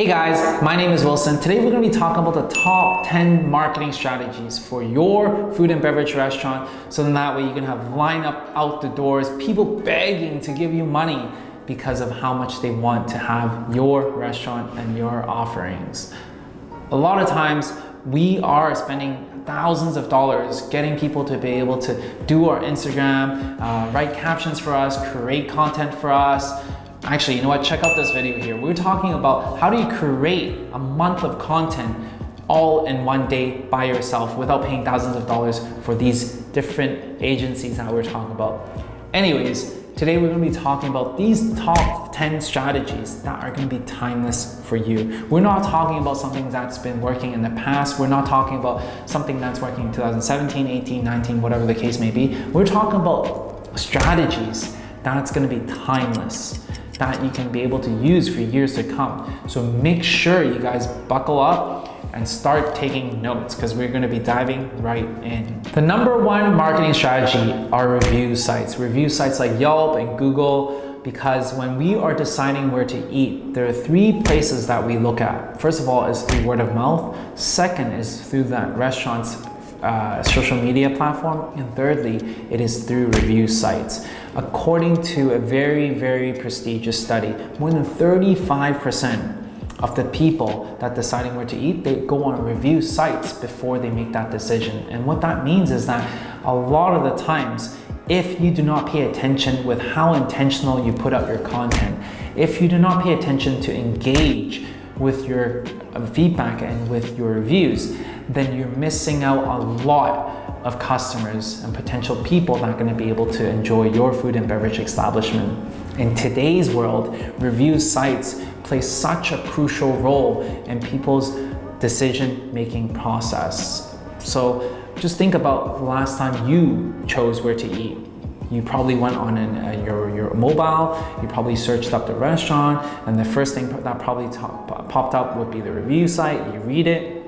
Hey guys, my name is Wilson. Today we're going to be talking about the top 10 marketing strategies for your food and beverage restaurant so then that way you can have line up out the doors, people begging to give you money because of how much they want to have your restaurant and your offerings. A lot of times we are spending thousands of dollars getting people to be able to do our Instagram, uh, write captions for us, create content for us, Actually, you know what? Check out this video here. We're talking about how do you create a month of content all in one day by yourself without paying thousands of dollars for these different agencies that we're talking about. Anyways, today we're gonna to be talking about these top 10 strategies that are gonna be timeless for you. We're not talking about something that's been working in the past. We're not talking about something that's working in 2017, 18, 19, whatever the case may be. We're talking about strategies that's gonna be timeless that you can be able to use for years to come. So make sure you guys buckle up and start taking notes because we're going to be diving right in. The number one marketing strategy are review sites. Review sites like Yelp and Google because when we are deciding where to eat, there are three places that we look at. First of all is through word of mouth. Second is through that restaurant's uh, social media platform. And thirdly, it is through review sites. According to a very, very prestigious study, more than 35% of the people that deciding where to eat, they go on review sites before they make that decision. And what that means is that a lot of the times, if you do not pay attention with how intentional you put out your content, if you do not pay attention to engage with your uh, feedback and with your reviews, then you're missing out a lot of customers and potential people that are going to be able to enjoy your food and beverage establishment. In today's world, review sites play such a crucial role in people's decision-making process. So just think about the last time you chose where to eat. You probably went on an, uh, your, your mobile, you probably searched up the restaurant, and the first thing that probably popped up would be the review site. You read it,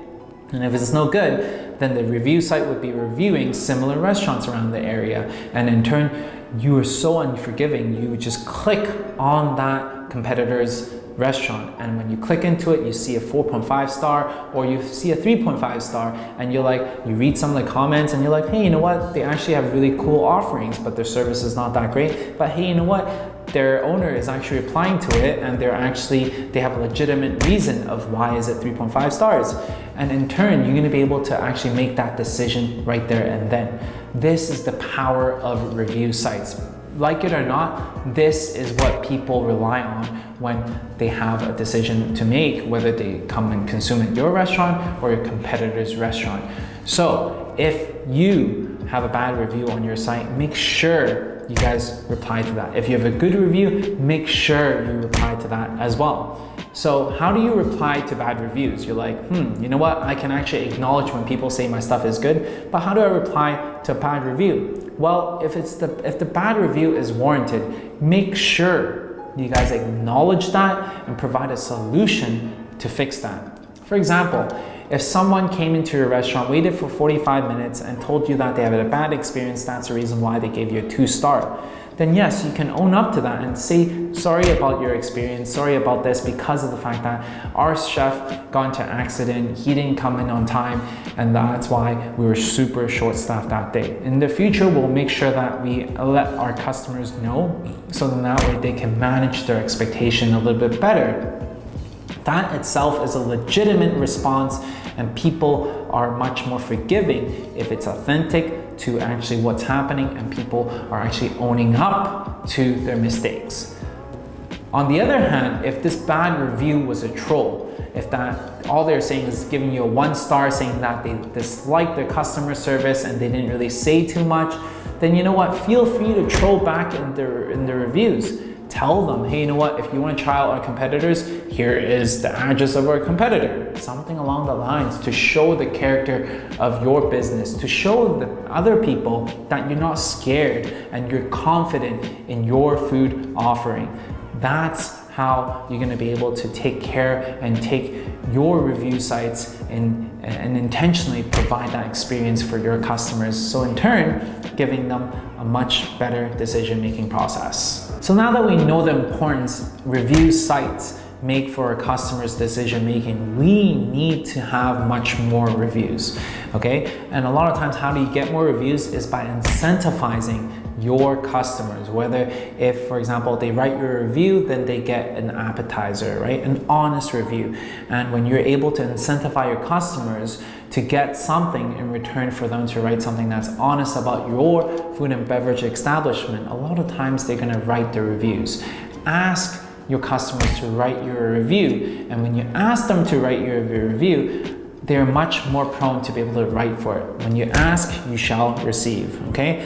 and if it's no good, then the review site would be reviewing similar restaurants around the area. And in turn, you are so unforgiving, you just click on that competitor's restaurant. And when you click into it you see a 4.5 star or you see a 3.5 star. And you're like you read some of the comments and you're like hey you know what? They actually have really cool offerings but their service is not that great. But hey you know what their owner is actually applying to it and they're actually, they have a legitimate reason of why is it 3.5 stars. And in turn, you're gonna be able to actually make that decision right there and then. This is the power of review sites. Like it or not, this is what people rely on when they have a decision to make, whether they come and consume at your restaurant or your competitor's restaurant. So if you have a bad review on your site, make sure you guys reply to that. If you have a good review, make sure you reply to that as well. So how do you reply to bad reviews? You're like, hmm, you know what? I can actually acknowledge when people say my stuff is good, but how do I reply to a bad review? Well, if it's the if the bad review is warranted, make sure you guys acknowledge that and provide a solution to fix that. For example, if someone came into your restaurant, waited for 45 minutes and told you that they had a bad experience, that's the reason why they gave you a two star, then yes, you can own up to that and say, sorry about your experience, sorry about this because of the fact that our chef got into accident, he didn't come in on time, and that's why we were super short staffed that day. In the future, we'll make sure that we let our customers know so then that way they can manage their expectation a little bit better. That itself is a legitimate response and people are much more forgiving if it's authentic to actually what's happening and people are actually owning up to their mistakes. On the other hand, if this bad review was a troll, if that all they're saying is giving you a one star saying that they dislike their customer service and they didn't really say too much, then you know what, feel free to troll back in their, in the reviews tell them, hey, you know what, if you want to try out our competitors, here is the address of our competitor. Something along the lines to show the character of your business, to show the other people that you're not scared and you're confident in your food offering. That's how you're gonna be able to take care and take your review sites and, and intentionally provide that experience for your customers. So in turn, giving them a much better decision-making process. So now that we know the importance review sites make for our customers decision making, we need to have much more reviews, okay? And a lot of times, how do you get more reviews is by incentivizing your customers. Whether if, for example, they write your review, then they get an appetizer, right? An honest review. And when you're able to incentivize your customers to get something in return for them to write something that's honest about your food and beverage establishment, a lot of times they're gonna write the reviews. Ask your customers to write your review. And when you ask them to write your review, they're much more prone to be able to write for it. When you ask, you shall receive, okay?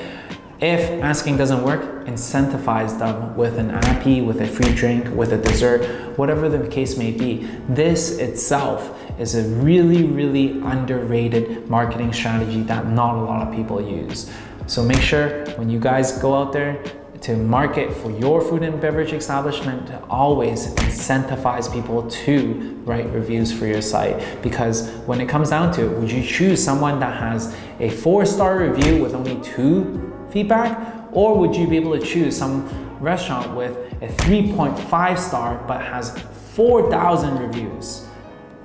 If asking doesn't work, incentivize them with an appy, with a free drink, with a dessert, whatever the case may be. This itself is a really, really underrated marketing strategy that not a lot of people use. So make sure when you guys go out there to market for your food and beverage establishment, always incentivize people to write reviews for your site. Because when it comes down to it, would you choose someone that has a four-star review with only two feedback? Or would you be able to choose some restaurant with a 3.5 star but has 4,000 reviews?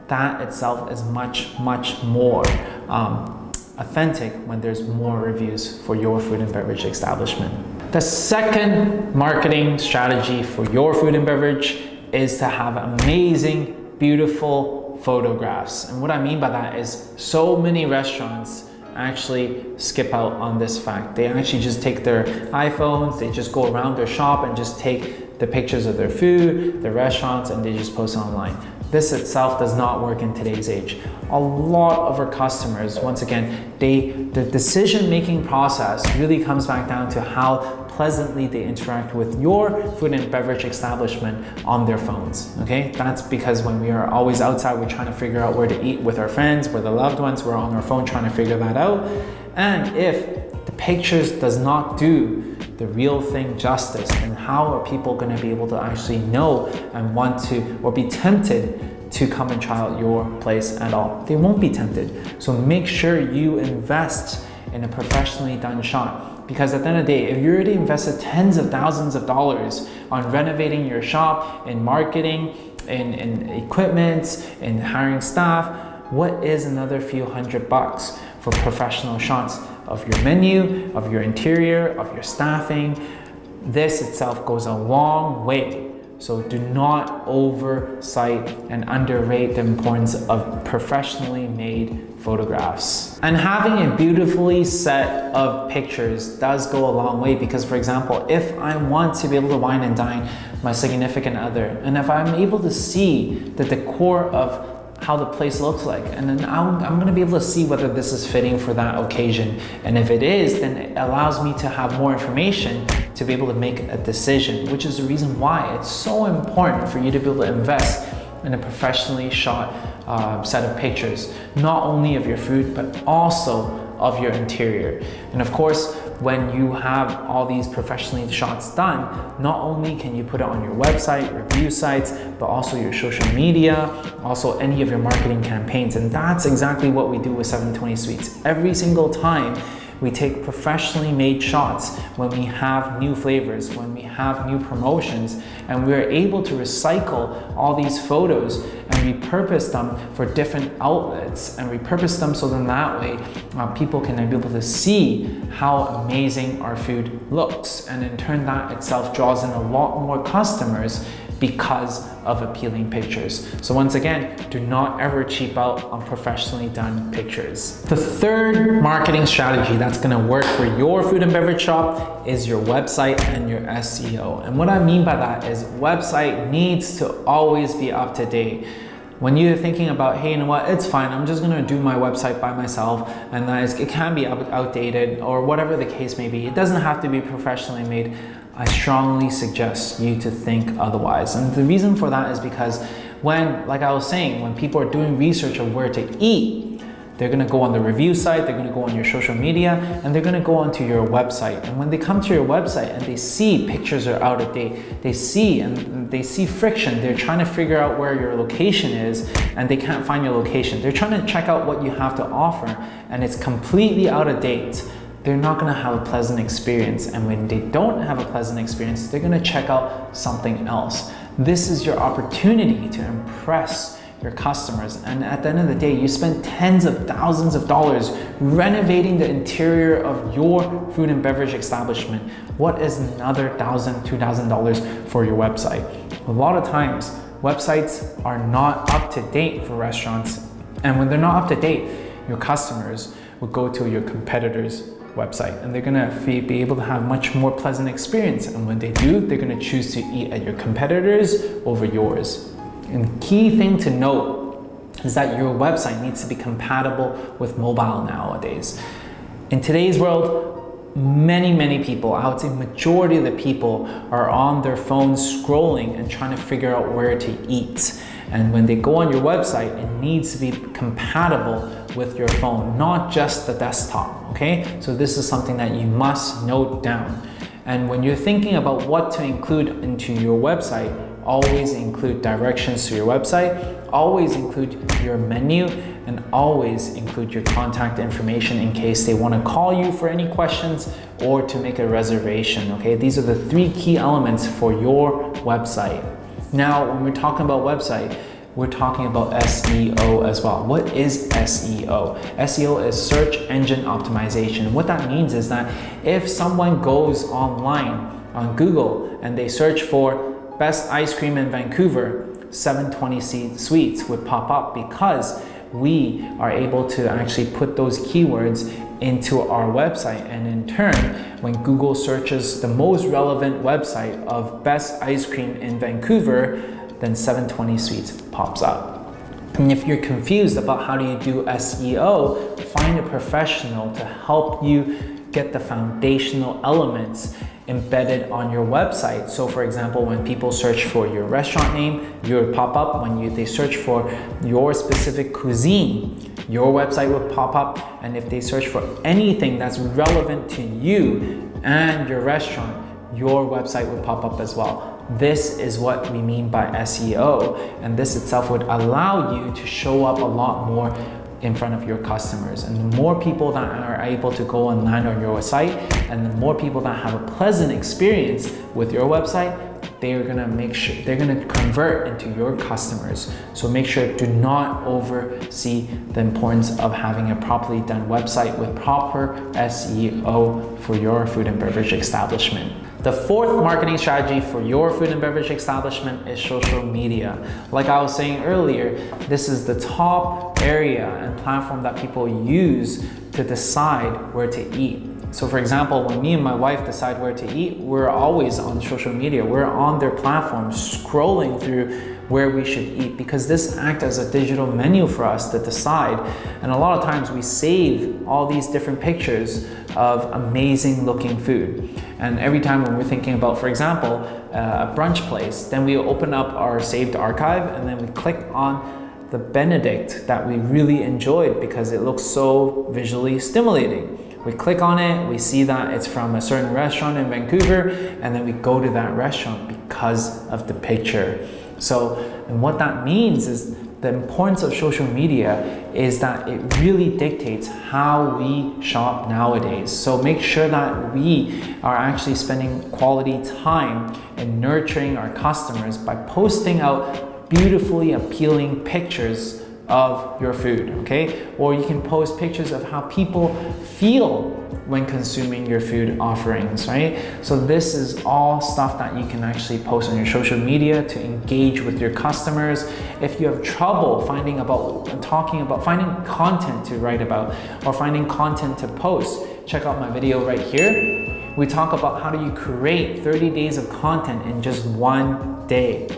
That itself is much, much more um, authentic when there's more reviews for your food and beverage establishment. The second marketing strategy for your food and beverage is to have amazing, beautiful photographs. And what I mean by that is so many restaurants actually skip out on this fact. They actually just take their iPhones, they just go around their shop and just take the pictures of their food, their restaurants, and they just post online. This itself does not work in today's age. A lot of our customers, once again, they the decision-making process really comes back down to how pleasantly they interact with your food and beverage establishment on their phones. Okay, that's because when we are always outside, we're trying to figure out where to eat with our friends, with the loved ones, we're on our phone trying to figure that out. And if pictures does not do the real thing justice, and how are people going to be able to actually know and want to or be tempted to come and try out your place at all? They won't be tempted. So make sure you invest in a professionally done shot because at the end of the day, if you already invested tens of thousands of dollars on renovating your shop, in marketing, in, in equipment, in hiring staff, what is another few hundred bucks for professional shots of your menu, of your interior, of your staffing? This itself goes a long way so do not oversight and underrate the importance of professionally made photographs. And having a beautifully set of pictures does go a long way because for example, if I want to be able to wine and dine my significant other, and if I'm able to see that the decor of how the place looks like. And then I'm, I'm gonna be able to see whether this is fitting for that occasion. And if it is, then it allows me to have more information to be able to make a decision, which is the reason why it's so important for you to be able to invest in a professionally shot uh, set of pictures, not only of your food, but also of your interior. And of course, when you have all these professionally shots done, not only can you put it on your website, review sites, but also your social media, also any of your marketing campaigns. And that's exactly what we do with 720 Sweets. Every single time we take professionally made shots when we have new flavors, when we have new promotions, and we're able to recycle all these photos and repurpose them for different outlets and repurpose them so then that way uh, people can be able to see how amazing our food looks. And in turn, that itself draws in a lot more customers because of appealing pictures. So once again, do not ever cheap out on professionally done pictures. The third marketing strategy that's gonna work for your food and beverage shop is your website and your SEO. And what I mean by that is website needs to always be up to date when you're thinking about, hey, you know what, it's fine, I'm just gonna do my website by myself, and that is, it can be outdated or whatever the case may be. It doesn't have to be professionally made. I strongly suggest you to think otherwise. And the reason for that is because when, like I was saying, when people are doing research of where to eat, they're gonna go on the review site, they're gonna go on your social media, and they're gonna go onto your website. And when they come to your website and they see pictures are out of date, they see and they see friction, they're trying to figure out where your location is and they can't find your location. They're trying to check out what you have to offer and it's completely out of date they're not gonna have a pleasant experience. And when they don't have a pleasant experience, they're gonna check out something else. This is your opportunity to impress your customers. And at the end of the day, you spend tens of thousands of dollars renovating the interior of your food and beverage establishment. What is another thousand, two thousand dollars for your website? A lot of times, websites are not up to date for restaurants. And when they're not up to date, your customers will go to your competitors' website and they're gonna be able to have much more pleasant experience. And when they do, they're gonna choose to eat at your competitors over yours. And key thing to note is that your website needs to be compatible with mobile nowadays. In today's world, many, many people, I would say majority of the people are on their phones scrolling and trying to figure out where to eat. And when they go on your website, it needs to be compatible with your phone, not just the desktop, okay? So this is something that you must note down. And when you're thinking about what to include into your website, always include directions to your website, always include your menu, and always include your contact information in case they want to call you for any questions or to make a reservation, okay? These are the three key elements for your website. Now, when we're talking about website, we're talking about SEO as well. What is SEO? SEO is search engine optimization. What that means is that if someone goes online on Google and they search for best ice cream in Vancouver, 720 Sweets would pop up because we are able to actually put those keywords into our website and in turn when Google searches the most relevant website of best ice cream in Vancouver then 720 Sweets pops up. And if you're confused about how do you do SEO, find a professional to help you get the foundational elements embedded on your website. So for example, when people search for your restaurant name, your pop up. When you, they search for your specific cuisine, your website will pop up. And if they search for anything that's relevant to you and your restaurant, your website will pop up as well. This is what we mean by SEO. And this itself would allow you to show up a lot more in front of your customers. And the more people that are able to go and land on your site, and the more people that have a pleasant experience with your website, they're gonna make sure they're gonna convert into your customers. So make sure do not oversee the importance of having a properly done website with proper SEO for your food and beverage establishment. The fourth marketing strategy for your food and beverage establishment is social media. Like I was saying earlier, this is the top area and platform that people use to decide where to eat. So for example, when me and my wife decide where to eat, we're always on social media. We're on their platform scrolling through where we should eat because this acts as a digital menu for us to decide. And a lot of times we save all these different pictures of amazing looking food. And every time when we're thinking about, for example, uh, a brunch place, then we open up our saved archive and then we click on the Benedict that we really enjoyed because it looks so visually stimulating. We click on it, we see that it's from a certain restaurant in Vancouver, and then we go to that restaurant because of the picture. So, and what that means is the importance of social media is that it really dictates how we shop nowadays. So make sure that we are actually spending quality time in nurturing our customers by posting out beautifully appealing pictures of your food, okay? Or you can post pictures of how people feel when consuming your food offerings, right? So this is all stuff that you can actually post on your social media to engage with your customers. If you have trouble finding about, talking about, finding content to write about or finding content to post, check out my video right here. We talk about how do you create 30 days of content in just one day.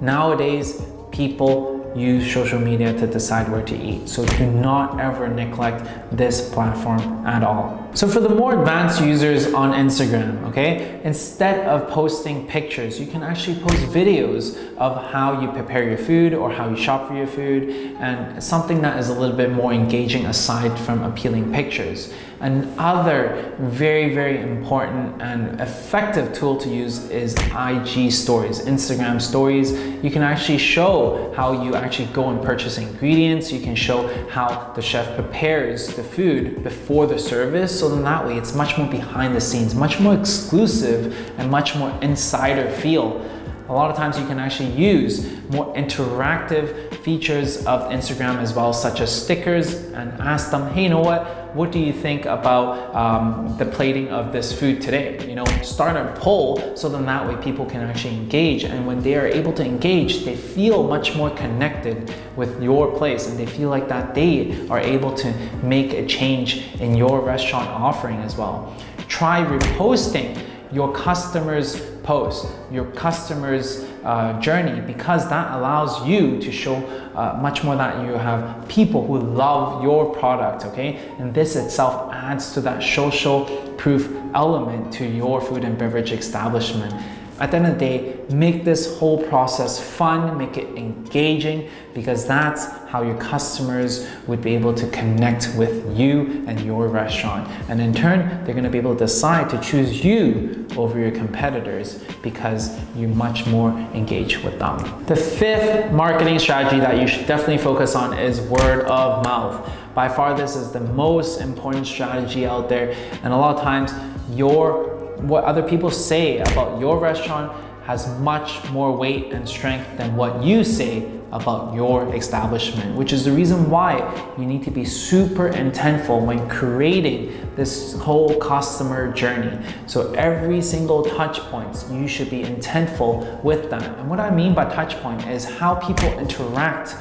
Nowadays, people use social media to decide where to eat. So do not ever neglect this platform at all. So for the more advanced users on Instagram, okay, instead of posting pictures, you can actually post videos of how you prepare your food or how you shop for your food and something that is a little bit more engaging aside from appealing pictures. Another very, very important and effective tool to use is IG stories, Instagram stories. You can actually show how you actually go and purchase ingredients. You can show how the chef prepares the food before the service. So then that way it's much more behind the scenes, much more exclusive and much more insider feel A lot of times you can actually use more interactive features of Instagram as well, such as stickers and ask them, hey, you know what? What do you think about um, the plating of this food today? You know, start a poll so then that way people can actually engage. And when they are able to engage, they feel much more connected with your place and they feel like that they are able to make a change in your restaurant offering as well. Try reposting your customers post, your customers uh, journey because that allows you to show uh, much more that you have people who love your product, okay? And this itself adds to that social proof element to your food and beverage establishment. At the end of the day, make this whole process fun, make it engaging, because that's how your customers would be able to connect with you and your restaurant. And in turn, they're gonna be able to decide to choose you over your competitors because you're much more engaged with them. The fifth marketing strategy that you should definitely focus on is word of mouth. By far, this is the most important strategy out there. And a lot of times, your what other people say about your restaurant has much more weight and strength than what you say about your establishment, which is the reason why you need to be super intentful when creating this whole customer journey. So every single touch points, you should be intentful with them. And what I mean by touch point is how people interact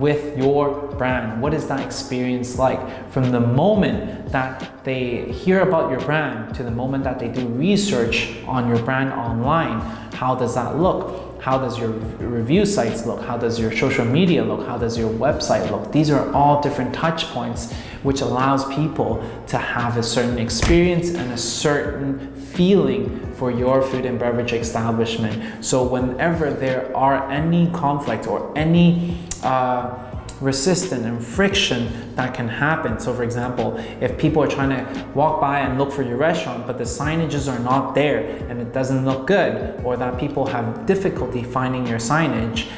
with your brand? What is that experience like? From the moment that they hear about your brand to the moment that they do research on your brand online, how does that look? How does your review sites look? How does your social media look? How does your website look? These are all different touch points which allows people to have a certain experience and a certain feeling for your food and beverage establishment. So whenever there are any conflict or any uh, resistance and friction that can happen. So for example, if people are trying to walk by and look for your restaurant, but the signages are not there and it doesn't look good, or that people have difficulty finding your signage,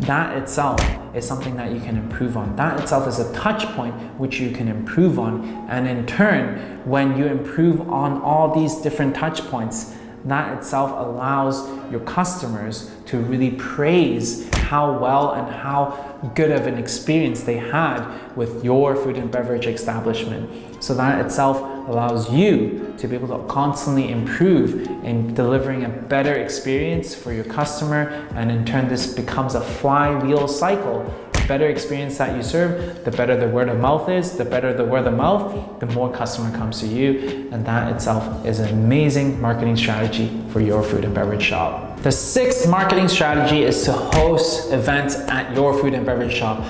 that itself is something that you can improve on. That itself is a touch point which you can improve on. And in turn, when you improve on all these different touch points, that itself allows your customers to really praise how well and how good of an experience they had with your food and beverage establishment. So that itself allows you to be able to constantly improve in delivering a better experience for your customer and in turn this becomes a flywheel cycle The better experience that you serve, the better the word of mouth is, the better the word of mouth, the more customer comes to you. And that itself is an amazing marketing strategy for your food and beverage shop. The sixth marketing strategy is to host events at your food and beverage shop.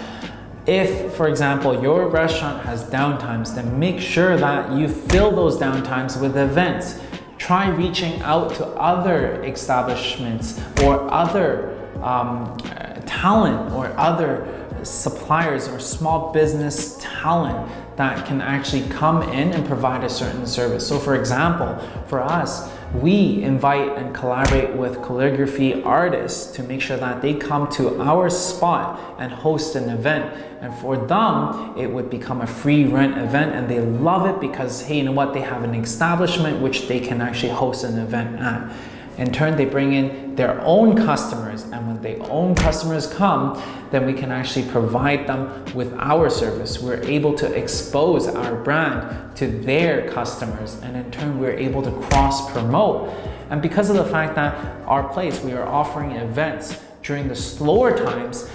If, for example, your restaurant has downtimes, then make sure that you fill those downtimes with events. Try reaching out to other establishments or other um, talent or other suppliers or small business talent that can actually come in and provide a certain service. So for example, for us, we invite and collaborate with calligraphy artists to make sure that they come to our spot and host an event. And for them, it would become a free rent event and they love it because, hey, you know what? They have an establishment which they can actually host an event at. In turn, they bring in their own customers and when their own customers come, then we can actually provide them with our service. We're able to expose our brand to their customers and in turn, we're able to cross promote. And because of the fact that our place, we are offering events during the slower times,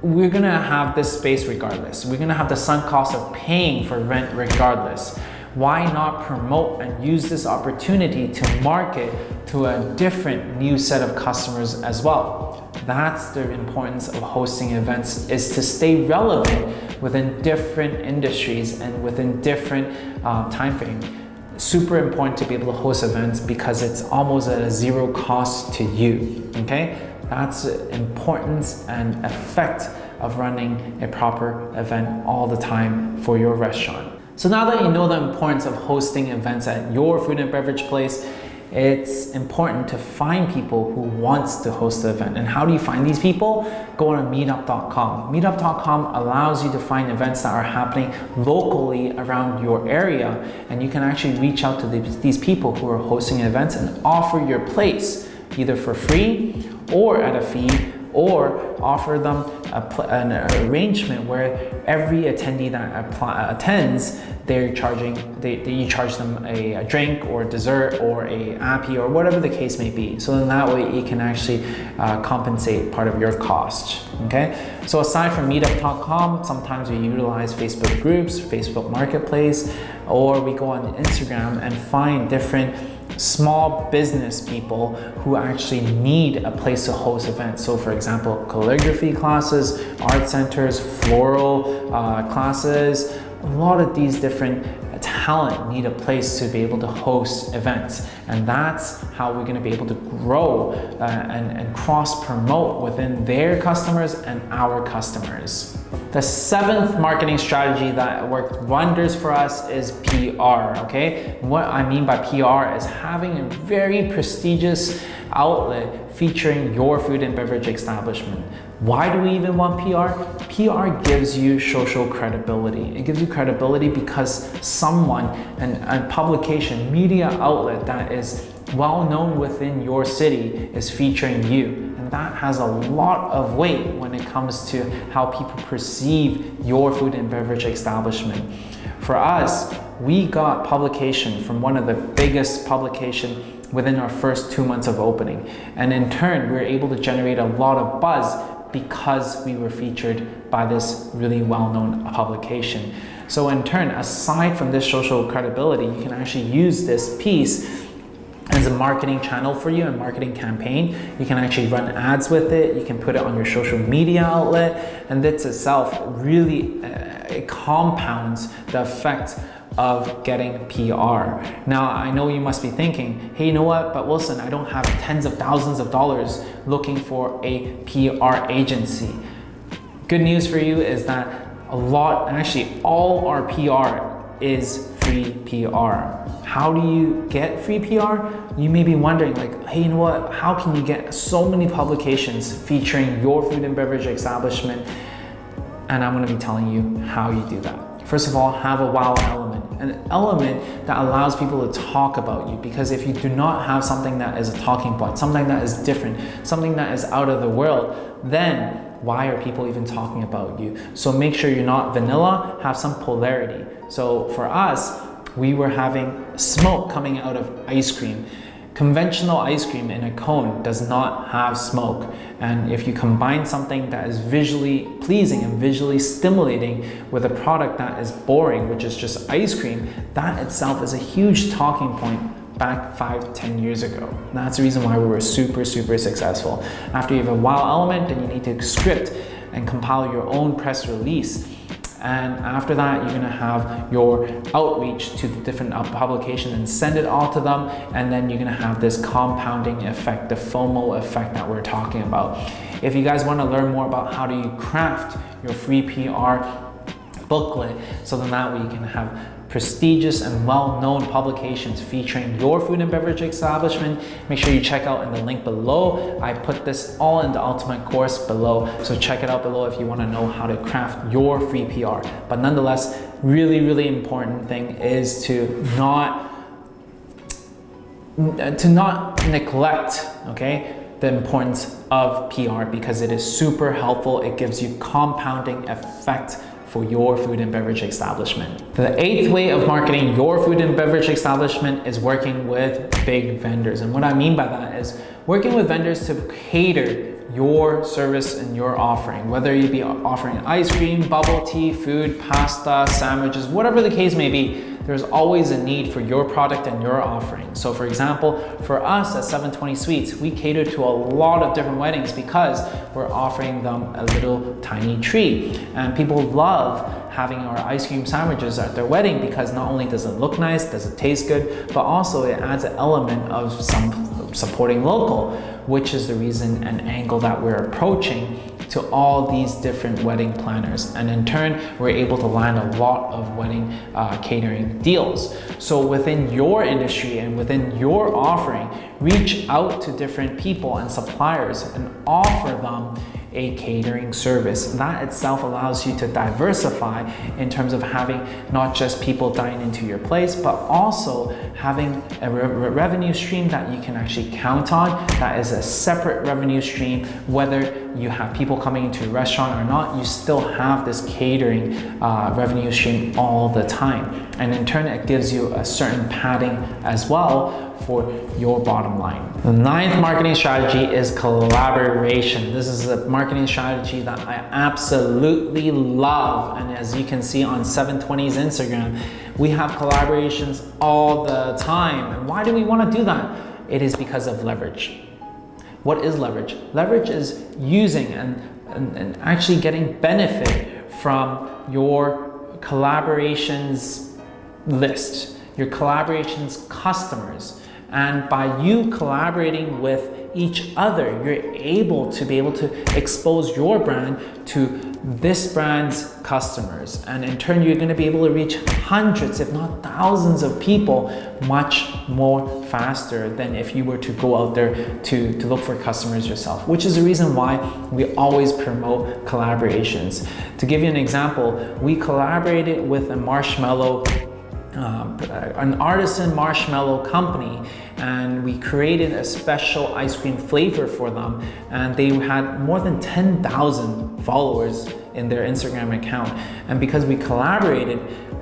we're gonna have this space regardless. We're gonna have the sunk cost of paying for rent regardless why not promote and use this opportunity to market to a different new set of customers as well? That's the importance of hosting events is to stay relevant within different industries and within different uh, time frame. Super important to be able to host events because it's almost at a zero cost to you, okay? That's the importance and effect of running a proper event all the time for your restaurant. So now that you know the importance of hosting events at your food and beverage place, it's important to find people who wants to host the event. And how do you find these people? Go on meetup.com. Meetup.com allows you to find events that are happening locally around your area and you can actually reach out to these people who are hosting events and offer your place either for free or at a fee or offer them an arrangement where every attendee that attends, they're charging, they, they, you charge them a, a, drink or a dessert or a appy or whatever the case may be. So in that way, it can actually uh, compensate part of your cost, okay? So aside from meetup.com, sometimes we utilize Facebook groups, Facebook Marketplace, or we go on Instagram and find different small business people who actually need a place to host events. So for example, calligraphy classes, art centers, floral uh, classes, a lot of these different talent need a place to be able to host events. And that's how we're gonna be able to grow uh, and, and cross promote within their customers and our customers. The seventh marketing strategy that worked wonders for us is PR, okay? What I mean by PR is having a very prestigious outlet featuring your food and beverage establishment. Why do we even want PR? PR gives you social credibility. It gives you credibility because someone, an, a publication, media outlet that is well known within your city is featuring you. And that has a lot of weight when it comes to how people perceive your food and beverage establishment. For us, we got publication from one of the biggest publication within our first two months of opening. And in turn, we were able to generate a lot of buzz because we were featured by this really well-known publication. So in turn, aside from this social credibility, you can actually use this piece as a marketing channel for you, a marketing campaign. You can actually run ads with it. You can put it on your social media outlet. And this itself really uh, it compounds the effect of getting PR. Now, I know you must be thinking, hey, you know what, but Wilson, I don't have tens of thousands of dollars looking for a PR agency. Good news for you is that a lot, actually all our PR is free PR. How do you get free PR? You may be wondering like, hey, you know what, how can you get so many publications featuring your food and beverage establishment? And I'm gonna be telling you how you do that. First of all, have a wow an element that allows people to talk about you because if you do not have something that is a talking point, something that is different, something that is out of the world, then why are people even talking about you? So make sure you're not vanilla, have some polarity. So for us, we were having smoke coming out of ice cream. Conventional ice cream in a cone does not have smoke. And if you combine something that is visually pleasing and visually stimulating with a product that is boring, which is just ice cream, that itself is a huge talking point back five, ten years ago. That's the reason why we were super, super successful. After you have a wow element, then you need to script and compile your own press release and after that, you're gonna have your outreach to the different uh, publications and send it all to them. And then you're gonna have this compounding effect, the FOMO effect that we're talking about. If you guys wanna learn more about how do you craft your free PR booklet, so then that way you can have prestigious and well-known publications featuring your food and beverage establishment. Make sure you check out in the link below. I put this all in the ultimate course below, so check it out below if you wanna know how to craft your free PR. But nonetheless, really, really important thing is to not uh, to not neglect, okay, the importance of PR because it is super helpful. It gives you compounding effect for your food and beverage establishment. The eighth way of marketing your food and beverage establishment is working with big vendors. And what I mean by that is working with vendors to cater your service and your offering, whether you be offering ice cream, bubble tea, food, pasta, sandwiches, whatever the case may be, there's always a need for your product and your offering. So for example, for us at 720 Sweets, we cater to a lot of different weddings because we're offering them a little tiny treat. And people love having our ice cream sandwiches at their wedding because not only does it look nice, does it taste good, but also it adds an element of some supporting local, which is the reason and angle that we're approaching to all these different wedding planners. And in turn, we're able to land a lot of wedding uh, catering deals. So within your industry and within your offering, reach out to different people and suppliers and offer them a catering service. That itself allows you to diversify in terms of having not just people dine into your place, but also having a re revenue stream that you can actually count on. That is a separate revenue stream, whether you have people coming into your restaurant or not, you still have this catering uh, revenue stream all the time. And in turn, it gives you a certain padding as well for your bottom line. The ninth marketing strategy is collaboration. This is a marketing strategy that I absolutely love. And as you can see on 720's Instagram, we have collaborations all the time. And why do we want to do that? It is because of leverage. What is leverage? Leverage is using and, and, and actually getting benefit from your collaborations list, your collaborations customers. And by you collaborating with each other, you're able to be able to expose your brand to this brand's customers. And in turn, you're gonna be able to reach hundreds, if not thousands of people much more faster than if you were to go out there to, to look for customers yourself, which is the reason why we always promote collaborations. To give you an example, we collaborated with a marshmallow um, an artisan marshmallow company and we created a special ice cream flavor for them and they had more than 10,000 followers in their Instagram account and because we collaborated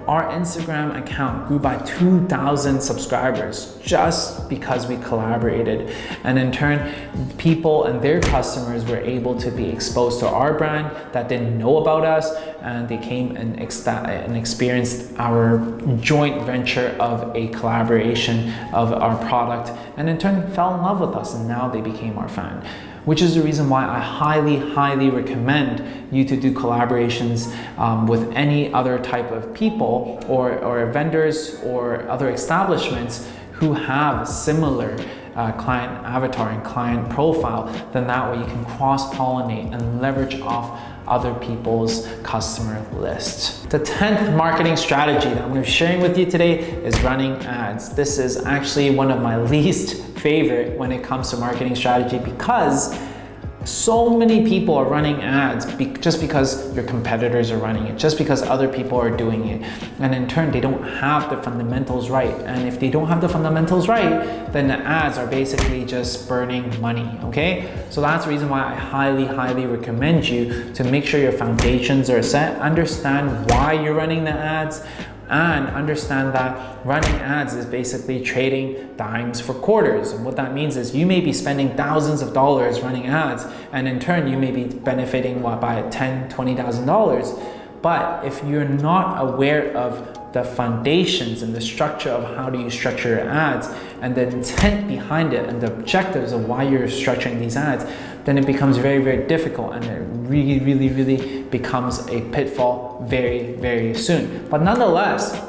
our Instagram account grew by 2,000 subscribers just because we collaborated. And in turn, people and their customers were able to be exposed to our brand that didn't know about us and they came and, and experienced our joint venture of a collaboration of our product and in turn fell in love with us and now they became our fan which is the reason why I highly, highly recommend you to do collaborations um, with any other type of people or, or vendors or other establishments who have similar uh, client avatar and client profile, then that way you can cross-pollinate and leverage off other people's customer list. The 10th marketing strategy that I'm gonna be sharing with you today is running ads. This is actually one of my least favorite when it comes to marketing strategy because so many people are running ads be just because your competitors are running it, just because other people are doing it. And in turn, they don't have the fundamentals right. And if they don't have the fundamentals right, then the ads are basically just burning money, okay? So that's the reason why I highly, highly recommend you to make sure your foundations are set, understand why you're running the ads, and understand that running ads is basically trading dimes for quarters. And what that means is you may be spending thousands of dollars running ads and in turn you may be benefiting what, by $10, $20,000. But if you're not aware of the foundations and the structure of how do you structure your ads and the intent behind it and the objectives of why you're structuring these ads, then it becomes very, very difficult and it really, really, really becomes a pitfall very, very soon. But nonetheless,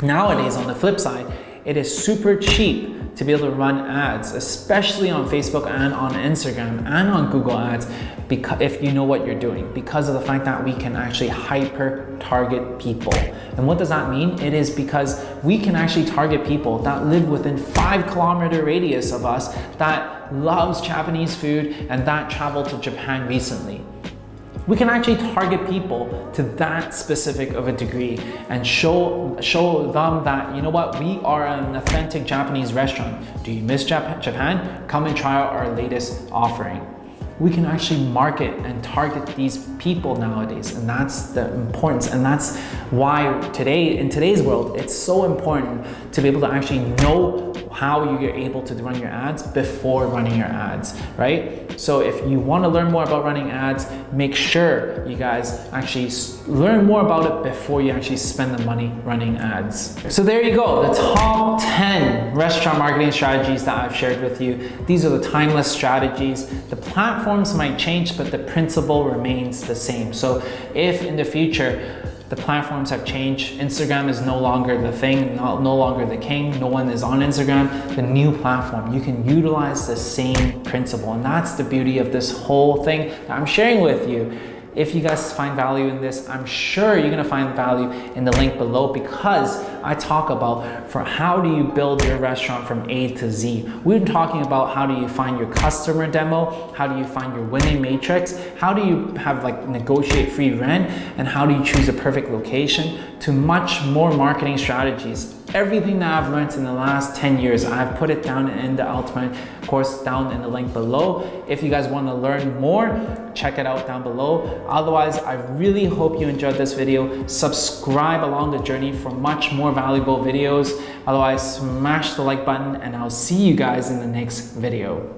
nowadays on the flip side, it is super cheap to be able to run ads, especially on Facebook and on Instagram and on Google Ads because if you know what you're doing because of the fact that we can actually hyper target people. And what does that mean? It is because we can actually target people that live within five kilometer radius of us that loves Japanese food and that traveled to Japan recently. We can actually target people to that specific of a degree and show show them that you know what we are an authentic Japanese restaurant. Do you miss Japan? Come and try out our latest offering we can actually market and target these people nowadays and that's the importance and that's why today in today's world it's so important to be able to actually know how you're able to run your ads before running your ads right? So if you want to learn more about running ads make sure you guys actually learn more about it before you actually spend the money running ads. So there you go the top 10 restaurant marketing strategies that I've shared with you. These are the timeless strategies. The platform platforms might change, but the principle remains the same. So if in the future, the platforms have changed. Instagram is no longer the thing, no, no longer the king. No one is on Instagram. The new platform, you can utilize the same principle. And that's the beauty of this whole thing that I'm sharing with you. If you guys find value in this, I'm sure you're gonna find value in the link below because I talk about for how do you build your restaurant from A to Z. We've been talking about how do you find your customer demo, how do you find your winning matrix, how do you have like negotiate free rent, and how do you choose a perfect location to much more marketing strategies. Everything that I've learned in the last 10 years, I've put it down in the Ultimate course down in the link below. If you guys want to learn more, check it out down below. Otherwise, I really hope you enjoyed this video. Subscribe along the journey for much more valuable videos. Otherwise, smash the like button and I'll see you guys in the next video.